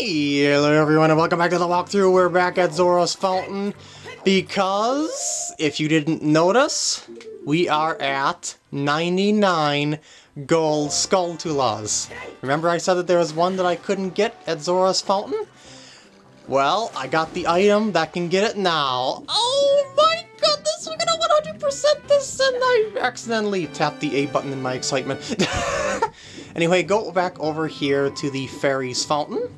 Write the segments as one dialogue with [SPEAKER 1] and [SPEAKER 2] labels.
[SPEAKER 1] Hello everyone and welcome back to the walkthrough. We're back at Zora's Fountain because, if you didn't notice, we are at 99 gold Skulltulas. Remember I said that there was one that I couldn't get at Zora's Fountain? Well, I got the item that can get it now. Oh my goodness, we're gonna 100% this and I accidentally tapped the A button in my excitement. anyway, go back over here to the fairy's fountain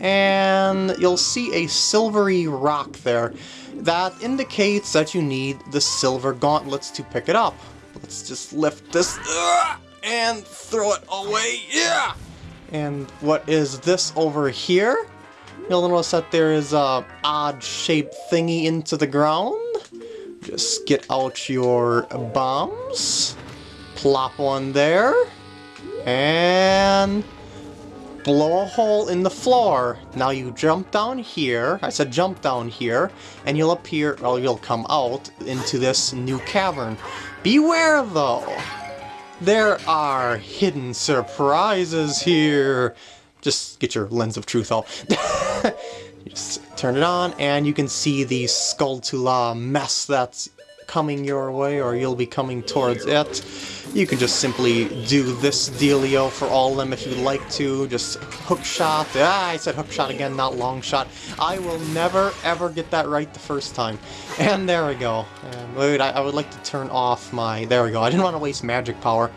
[SPEAKER 1] and you'll see a silvery rock there. That indicates that you need the silver gauntlets to pick it up. Let's just lift this uh, and throw it away. Yeah! And what is this over here? You'll notice that there is a odd-shaped thingy into the ground. Just get out your bombs, plop one there, and blow a hole in the floor. Now you jump down here, I said jump down here, and you'll appear, or you'll come out into this new cavern. Beware though! There are hidden surprises here. Just get your lens of truth out. just turn it on, and you can see the Skulltula mess that's coming your way, or you'll be coming towards it. You can just simply do this dealio for all of them if you'd like to. Just hook shot. Ah, I said hook shot again, not long shot. I will never, ever get that right the first time. And there we go. And wait, I, I would like to turn off my... There we go. I didn't want to waste magic power.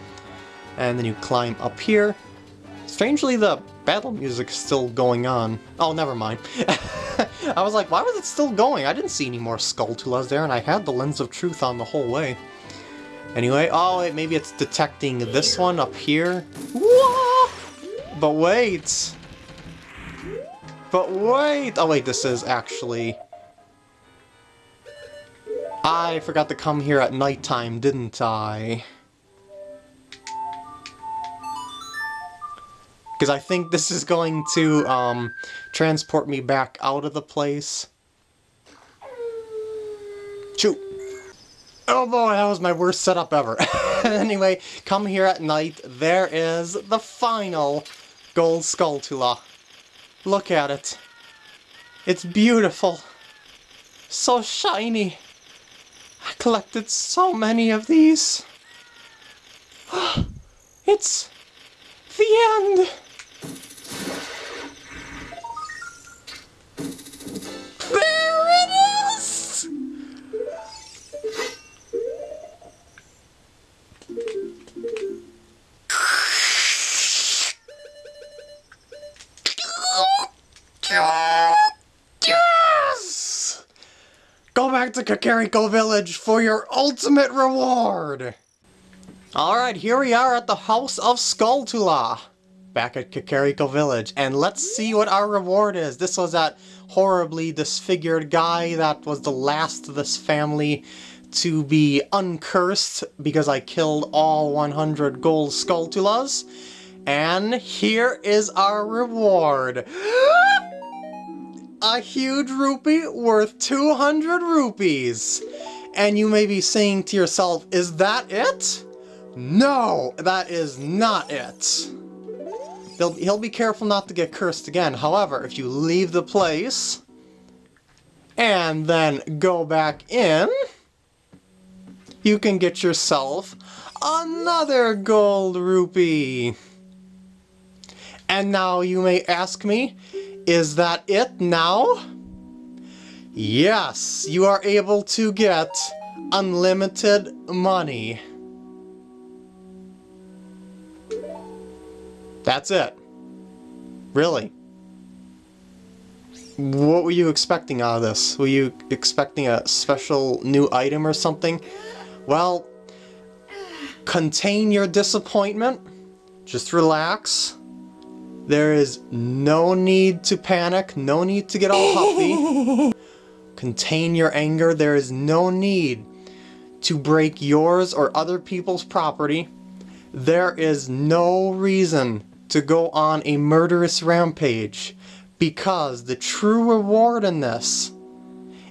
[SPEAKER 1] And then you climb up here. Strangely, the battle music is still going on. Oh, never mind. I was like, why was it still going? I didn't see any more Skulltulas there, and I had the Lens of Truth on the whole way. Anyway, oh, maybe it's detecting this one up here. Whoa! But wait! But wait! Oh wait, this is actually... I forgot to come here at nighttime, didn't I? Because I think this is going to um, transport me back out of the place. Shoot! Oh boy, that was my worst setup ever. anyway, come here at night. There is the final Gold Skulltula. Look at it. It's beautiful. So shiny. I collected so many of these. it's the end. Yes! Go back to Kakariko Village for your ultimate reward! Alright, here we are at the House of Skulltula. Back at Kakariko Village, and let's see what our reward is. This was that horribly disfigured guy that was the last of this family to be uncursed because I killed all 100 gold Skulltulas. And here is our reward. a huge rupee worth 200 rupees. And you may be saying to yourself, is that it? No, that is not it. He'll, he'll be careful not to get cursed again. However, if you leave the place and then go back in, you can get yourself another gold rupee. And now you may ask me, is that it now? Yes, you are able to get unlimited money. That's it. Really. What were you expecting out of this? Were you expecting a special new item or something? Well, contain your disappointment. Just relax. There is no need to panic, no need to get all huffy. Contain your anger, there is no need to break yours or other people's property. There is no reason to go on a murderous rampage because the true reward in this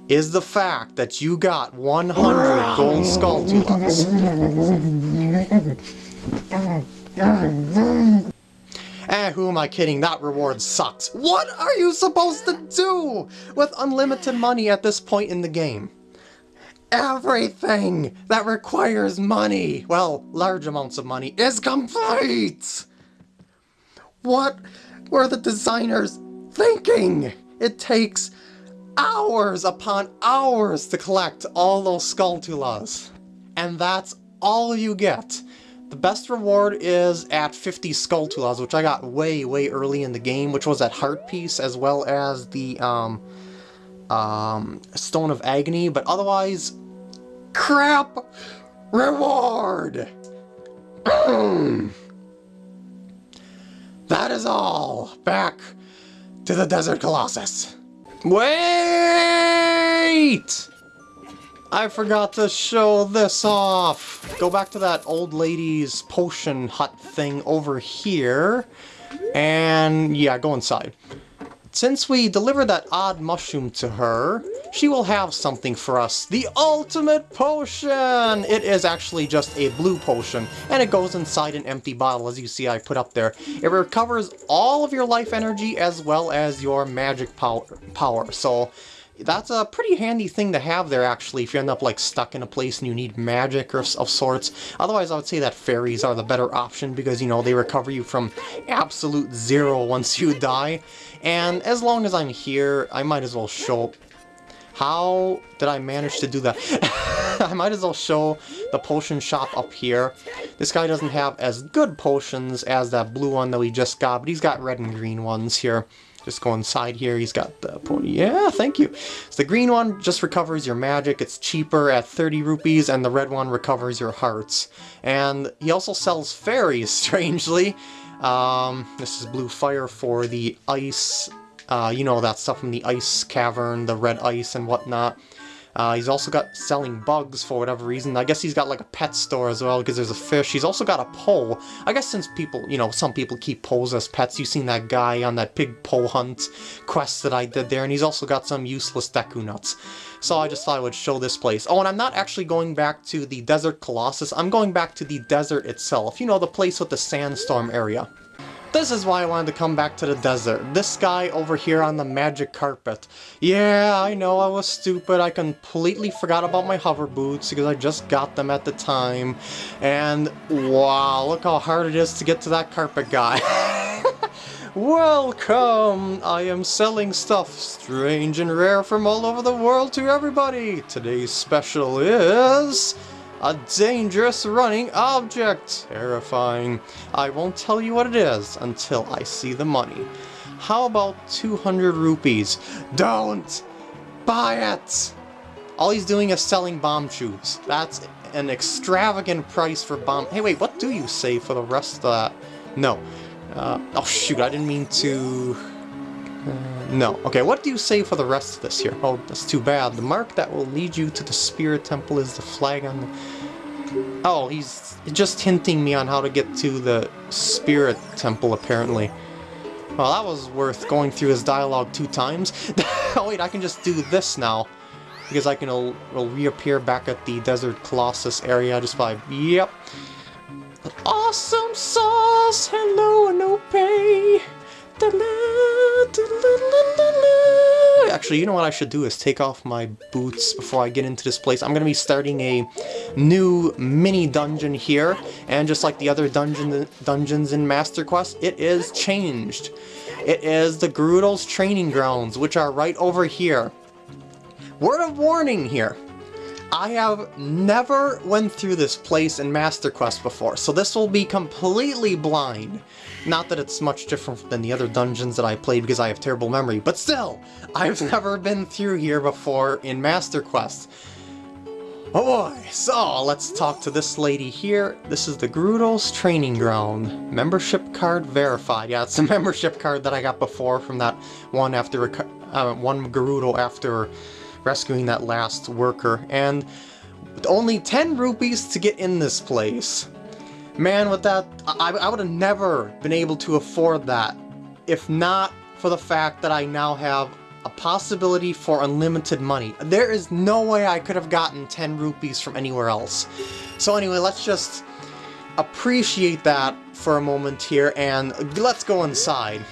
[SPEAKER 1] is the fact that you got 100 gold Skulltulas. Eh, who am I kidding? That reward sucks. What are you supposed to do with unlimited money at this point in the game? Everything that requires money, well, large amounts of money, is complete! What were the designers thinking? It takes hours upon hours to collect all those Skulltulas. And that's all you get. The best reward is at 50 Skulltulas, which I got way, way early in the game, which was at Heart Piece, as well as the um, um, Stone of Agony, but otherwise, crap reward! that is all! Back to the Desert Colossus. Wait! I forgot to show this off. Go back to that old lady's potion hut thing over here. And yeah, go inside. Since we delivered that odd mushroom to her, she will have something for us. The ultimate potion! It is actually just a blue potion, and it goes inside an empty bottle, as you see I put up there. It recovers all of your life energy as well as your magic power. power. So that's a pretty handy thing to have there, actually, if you end up, like, stuck in a place and you need magic or of sorts. Otherwise, I would say that fairies are the better option because, you know, they recover you from absolute zero once you die. And as long as I'm here, I might as well show... How did I manage to do that? I might as well show the potion shop up here. This guy doesn't have as good potions as that blue one that we just got, but he's got red and green ones here. Just go inside here, he's got the pony. Yeah, thank you. So the green one just recovers your magic, it's cheaper at 30 rupees, and the red one recovers your hearts. And he also sells fairies, strangely. Um, this is blue fire for the ice, uh, you know, that stuff from the ice cavern, the red ice and whatnot. Uh, he's also got selling bugs for whatever reason. I guess he's got like a pet store as well because there's a fish. He's also got a Poe. I guess since people, you know, some people keep Poes as pets. You've seen that guy on that Big Poe hunt quest that I did there. And he's also got some useless Deku nuts. So I just thought I would show this place. Oh, and I'm not actually going back to the Desert Colossus. I'm going back to the desert itself. You know, the place with the sandstorm area. This is why I wanted to come back to the desert. This guy over here on the magic carpet. Yeah, I know I was stupid. I completely forgot about my hover boots because I just got them at the time. And wow, look how hard it is to get to that carpet guy. Welcome! I am selling stuff strange and rare from all over the world to everybody. Today's special is... A dangerous running object! Terrifying. I won't tell you what it is until I see the money. How about 200 rupees? Don't! Buy it! All he's doing is selling Bombchus. That's an extravagant price for bomb- Hey wait, what do you say for the rest of that? No. Uh, oh shoot, I didn't mean to... Uh, no. Okay, what do you say for the rest of this here? Oh, that's too bad. The mark that will lead you to the Spirit Temple is the flag on the... Oh, he's just hinting me on how to get to the Spirit Temple, apparently. Well, that was worth going through his dialogue two times. oh wait, I can just do this now. Because I can it'll reappear back at the Desert Colossus area just by... Yep. Awesome sauce! Hello, Anope! Actually, you know what I should do is take off my boots before I get into this place. I'm going to be starting a new mini dungeon here, and just like the other dungeon, dungeons in Master Quest, it is changed. It is the Gerudo's training grounds, which are right over here. Word of warning here. I have never went through this place in Master Quest before, so this will be completely blind. Not that it's much different than the other dungeons that I played because I have terrible memory, but still, I've never been through here before in Master Quest. Oh boy, so let's talk to this lady here. This is the Gerudo's training ground. Membership card verified. Yeah, it's a membership card that I got before from that one after uh, one Gerudo after rescuing that last worker, and only 10 rupees to get in this place. Man, with that, I, I would have never been able to afford that if not for the fact that I now have a possibility for unlimited money. There is no way I could have gotten 10 rupees from anywhere else. So anyway, let's just appreciate that for a moment here, and let's go inside.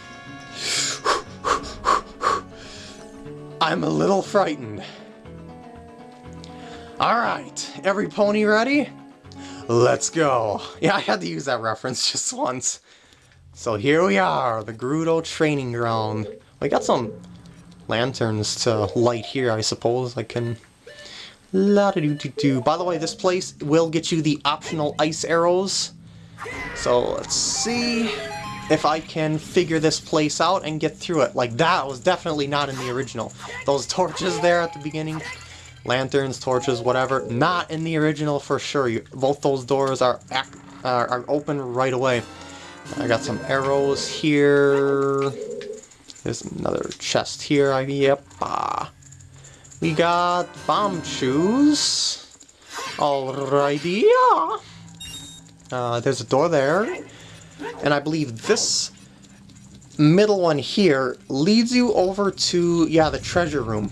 [SPEAKER 1] I'm a little frightened. Alright, every pony ready? Let's go. Yeah, I had to use that reference just once. So here we are, the Gerudo training ground. We got some lanterns to light here, I suppose. I can... La -da -doo -doo -doo. By the way, this place will get you the optional ice arrows. So let's see if I can figure this place out and get through it. Like that was definitely not in the original. Those torches there at the beginning, lanterns, torches, whatever, not in the original for sure. You, both those doors are, are, are open right away. I got some arrows here. There's another chest here. I, yep. Ah. We got Bombchus. Alrighty. Uh, there's a door there. And I believe this middle one here leads you over to, yeah, the treasure room.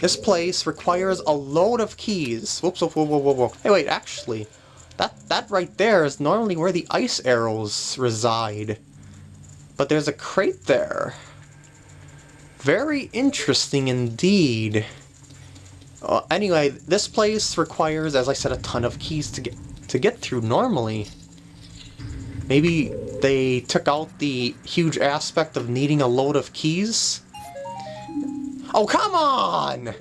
[SPEAKER 1] This place requires a load of keys. Whoops, whoa, whoa, whoa, whoa. Hey, wait, actually, that, that right there is normally where the ice arrows reside. But there's a crate there. Very interesting indeed. Uh, anyway, this place requires, as I said, a ton of keys to get to get through normally. Maybe they took out the huge aspect of needing a load of keys? Oh, come on!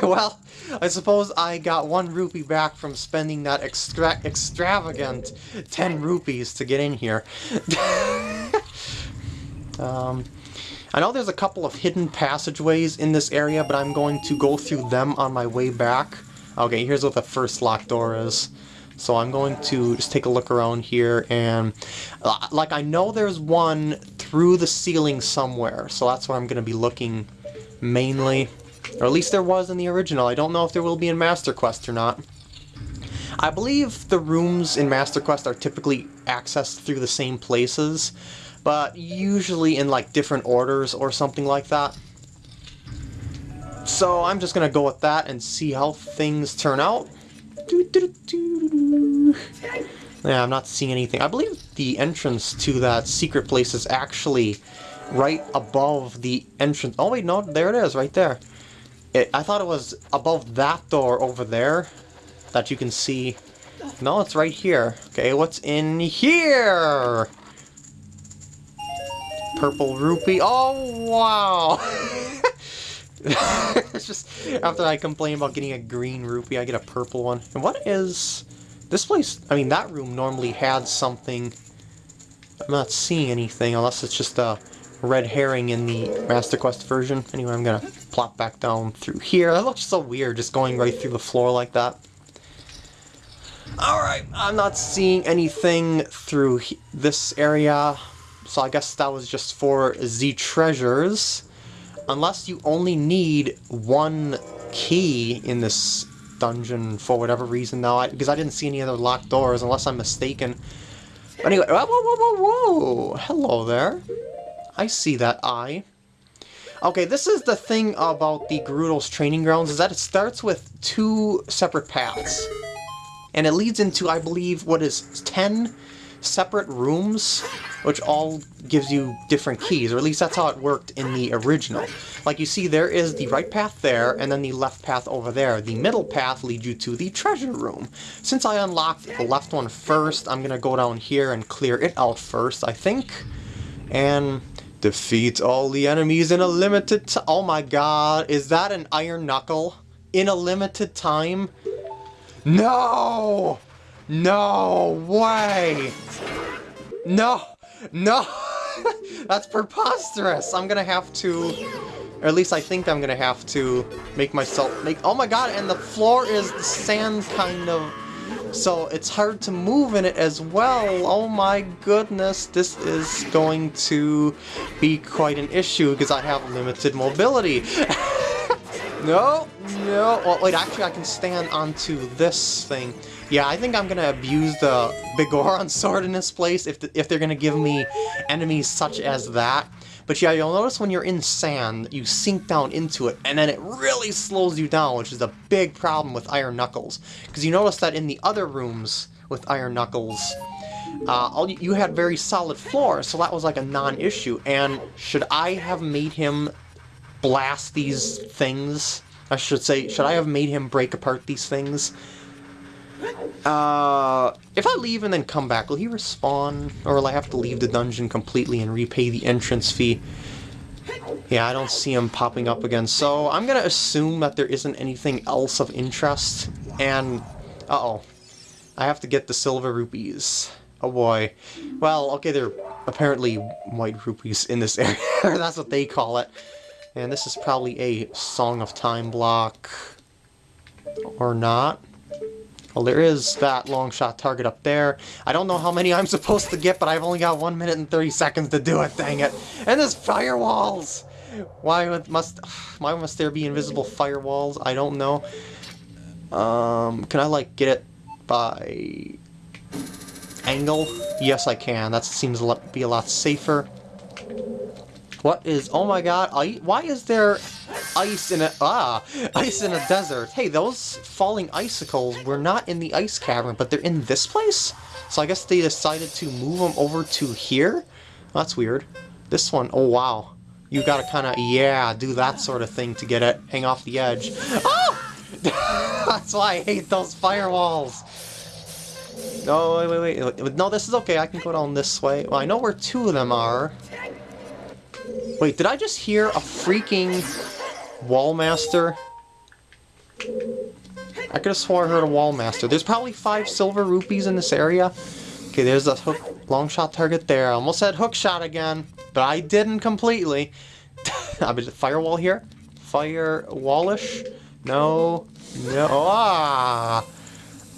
[SPEAKER 1] well, I suppose I got one rupee back from spending that extra extravagant 10 rupees to get in here. um, I know there's a couple of hidden passageways in this area, but I'm going to go through them on my way back. Okay, here's what the first locked door is. So I'm going to just take a look around here and uh, like I know there's one through the ceiling somewhere so that's what I'm going to be looking mainly. Or at least there was in the original. I don't know if there will be in Master Quest or not. I believe the rooms in Master Quest are typically accessed through the same places, but usually in like different orders or something like that. So I'm just to go with that and see how things turn out. Yeah, I'm not seeing anything. I believe the entrance to that secret place is actually right above the entrance. Oh wait, no, there it is, right there. It, I thought it was above that door over there that you can see. No, it's right here. Okay, what's in here? Purple rupee. Oh, wow. it's just, after I complain about getting a green rupee, I get a purple one. And what is... This place, I mean, that room normally had something... I'm not seeing anything, unless it's just a red herring in the Master Quest version. Anyway, I'm gonna plop back down through here. That looks so weird, just going right through the floor like that. Alright, I'm not seeing anything through this area, so I guess that was just for the treasures. Unless you only need one key in this dungeon for whatever reason now, because I, I, didn't see any other locked doors, unless I'm mistaken. But anyway, whoa, whoa, whoa, whoa! Hello there. I see that eye. Okay, this is the thing about the Gerudo's training grounds, is that it starts with two separate paths. And it leads into, I believe, what is 10 separate rooms, which all gives you different keys, or at least that's how it worked in the original. Like you see, there is the right path there, and then the left path over there. The middle path leads you to the treasure room. Since I unlocked the left one first, I'm gonna go down here and clear it out first, I think. And Defeat all the enemies in a limited time. Oh my god, is that an iron knuckle? In a limited time? No! No way! No! No! That's preposterous! I'm gonna have to... Or at least I think I'm gonna have to make myself... make. Oh my god, and the floor is sand kind of so it's hard to move in it as well. Oh my goodness, this is going to be quite an issue because I have limited mobility. no, no. Well, wait, actually I can stand onto this thing. Yeah, I think I'm gonna abuse the Bigoron sword in this place if, the, if they're gonna give me enemies such as that. But yeah, you'll notice when you're in sand, you sink down into it, and then it really slows you down, which is a big problem with Iron Knuckles. Because you notice that in the other rooms, with Iron Knuckles. Uh, you had very solid floor, so that was like a non-issue. And should I have made him blast these things? I should say, should I have made him break apart these things? Uh, if I leave and then come back, will he respawn? Or will I have to leave the dungeon completely and repay the entrance fee? Yeah, I don't see him popping up again, so I'm gonna assume that there isn't anything else of interest, and... Uh-oh. I have to get the silver rupees. Oh boy. Well, okay, they're apparently white rupees in this area. That's what they call it. And this is probably a Song of Time block. Or not. Well, there is that long shot target up there. I don't know how many I'm supposed to get, but I've only got 1 minute and 30 seconds to do it, dang it. And there's firewalls! Why must why must there be invisible firewalls? I don't know. Um, can I, like, get it by angle? Yes, I can. That seems to be a lot safer. What is... Oh my god, I, why is there ice in a... Ah! Ice in a desert. Hey, those falling icicles were not in the ice cavern, but they're in this place? So I guess they decided to move them over to here? That's weird. This one, oh wow. You gotta kinda, yeah, do that sort of thing to get it. Hang off the edge. Oh! That's why I hate those firewalls. No, wait, wait, wait. No, this is okay. I can go down this way. Well, I know where two of them are. Wait, did I just hear a freaking Wallmaster? I could have swore I heard a Wallmaster. There's probably five silver rupees in this area. Okay, there's a hook, long shot target there. I almost said hook shot again, but I didn't completely. I mean, firewall here? Firewallish? No. No. Ah!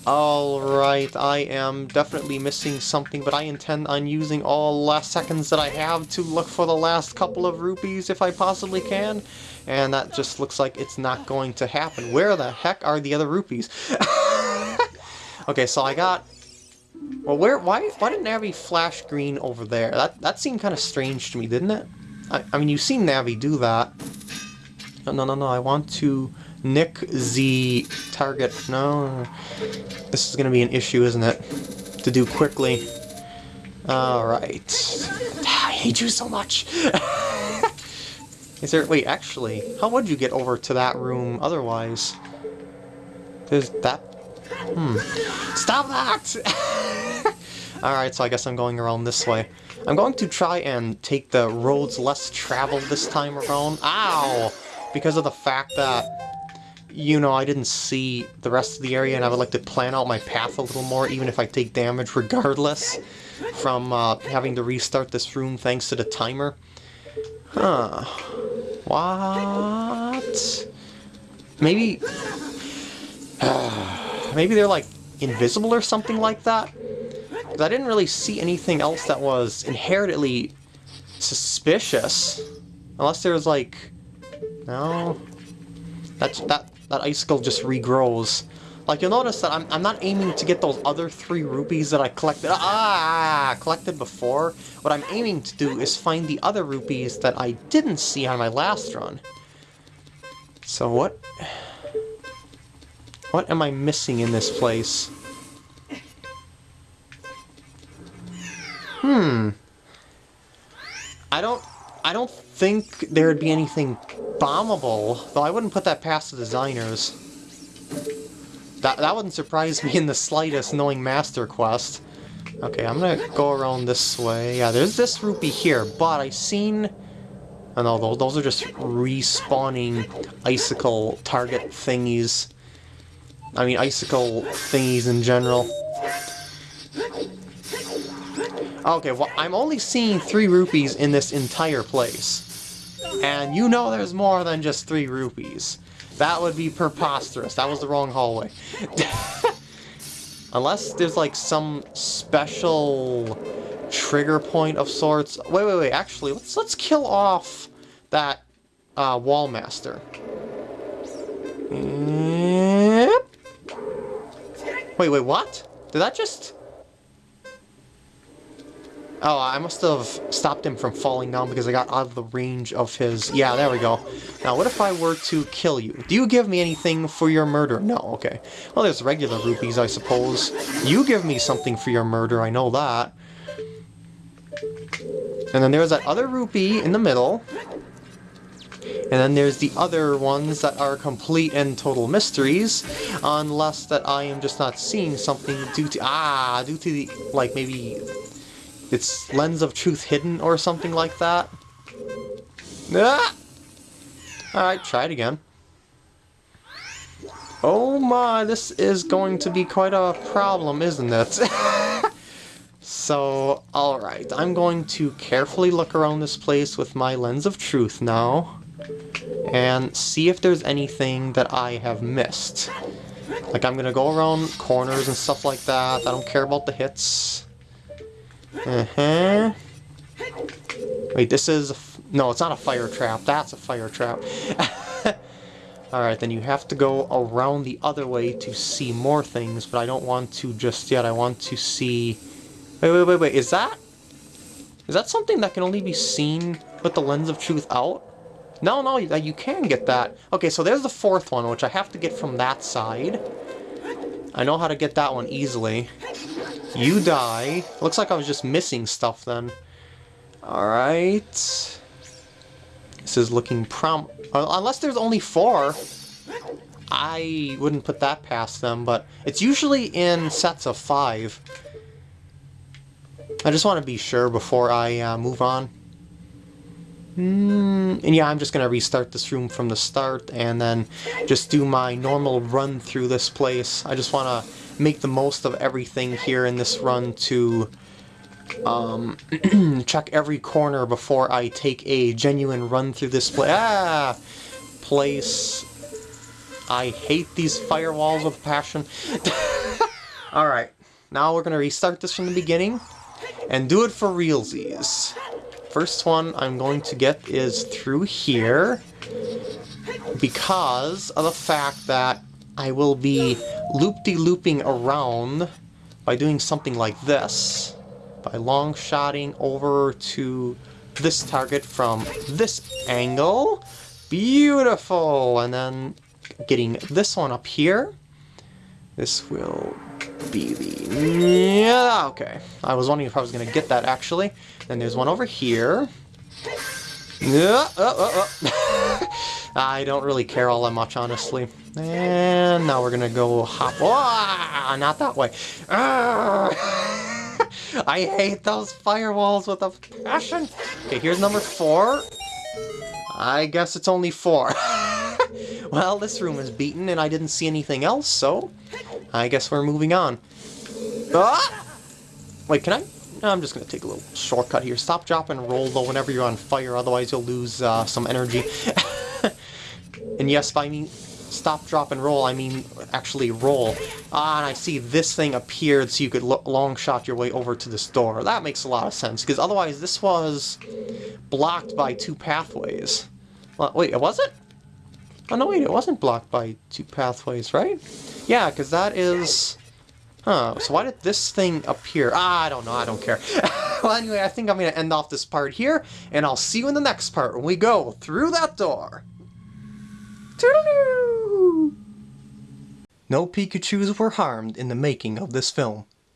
[SPEAKER 1] Alright, I am definitely missing something, but I intend on using all last seconds that I have to look for the last couple of rupees if I possibly can. And that just looks like it's not going to happen. Where the heck are the other rupees? okay, so I got... Well, where? Why? Why didn't Navi flash green over there? That that seemed kind of strange to me, didn't it? I, I mean, you've seen Navi do that. No, no, no, no. I want to Nick Z target. No. This is going to be an issue, isn't it? To do quickly. Alright. I hate you so much! is there... Wait, actually, how would you get over to that room otherwise? There's that... Hmm. Stop that! Alright, so I guess I'm going around this way. I'm going to try and take the roads less traveled this time around. Ow! Because of the fact that you know, I didn't see the rest of the area and I would like to plan out my path a little more, even if I take damage regardless from uh, having to restart this room thanks to the timer. Huh. What? Maybe... Uh, maybe they're like invisible or something like that? I didn't really see anything else that was inherently suspicious. Unless there was, like... No? That's, that, that icicle just regrows. Like, you'll notice that I'm, I'm not aiming to get those other three rupees that I collected, ah, collected before. What I'm aiming to do is find the other rupees that I didn't see on my last run. So what... What am I missing in this place? Hmm. I don't... I don't think there would be anything bombable, though I wouldn't put that past the designers. That, that wouldn't surprise me in the slightest, knowing Master Quest. Okay, I'm gonna go around this way. Yeah, there's this rupee here, but I've seen... Oh no, those, those are just respawning icicle target thingies. I mean, icicle thingies in general. Okay, well, I'm only seeing three rupees in this entire place. And you know there's more than just three rupees. That would be preposterous. That was the wrong hallway. Unless there's like some special trigger point of sorts. Wait, wait, wait. Actually, let's let's kill off that uh, Wallmaster. Wait, wait, what? Did that just... Oh, I must have stopped him from falling down because I got out of the range of his... Yeah, there we go. Now, what if I were to kill you? Do you give me anything for your murder? No, okay. Well, there's regular rupees, I suppose. You give me something for your murder, I know that. And then there's that other rupee in the middle. And then there's the other ones that are complete and total mysteries, unless that I am just not seeing something due to, ah, due to the, like maybe it's lens of truth hidden or something like that. Ah! Alright, try it again. Oh my, this is going to be quite a problem, isn't it? so, alright, I'm going to carefully look around this place with my lens of truth now and see if there's anything that I have missed. Like, I'm gonna go around corners and stuff like that. I don't care about the hits. Uh-huh. Wait, this is... no, it's not a fire trap. That's a fire trap. Alright, then you have to go around the other way to see more things, but I don't want to just yet. I want to see... Wait, wait, wait, wait. Is that... Is that something that can only be seen with the lens of truth out? No, no, you can get that. Okay, so there's the fourth one, which I have to get from that side. I know how to get that one easily. You die. Looks like I was just missing stuff then. Alright. This is looking prom... Uh, unless there's only four. I wouldn't put that past them, but it's usually in sets of five. I just want to be sure before I uh, move on. Mm, and yeah, I'm just going to restart this room from the start and then just do my normal run through this place. I just want to make the most of everything here in this run to um, check every corner before I take a genuine run through this place. Ah! Place. I hate these firewalls with passion. Alright, now we're going to restart this from the beginning and do it for realsies first one I'm going to get is through here because of the fact that I will be loop-de-looping around by doing something like this, by long-shotting over to this target from this angle. Beautiful! And then getting this one up here. This will be the... Yeah, okay. I was wondering if I was going to get that, actually. Then there's one over here. Yeah, oh, oh, oh. I don't really care all that much, honestly. And now we're to go hop... Oh, not that way. Ah. I hate those firewalls with a passion. Okay, here's number four. I guess it's only four. well, this room is beaten and I didn't see anything else, so I guess we're moving on. Ah! Wait, can I? I'm just going to take a little shortcut here. Stop, drop, and roll, though, whenever you're on fire, otherwise you'll lose uh, some energy. and yes, by me stop, drop, and roll, I mean actually roll. Ah, and I see this thing appeared so you could long shot your way over to this door. That makes a lot of sense, because otherwise this was blocked by two pathways. Well, wait, it was it? Oh, no, wait, it wasn't blocked by two pathways, right? Yeah, because that is... Huh, so why did this thing appear? Ah, I don't know, I don't care. well, anyway, I think I'm going to end off this part here, and I'll see you in the next part when we go through that door. Toodaloo! No Pikachus were harmed in the making of this film.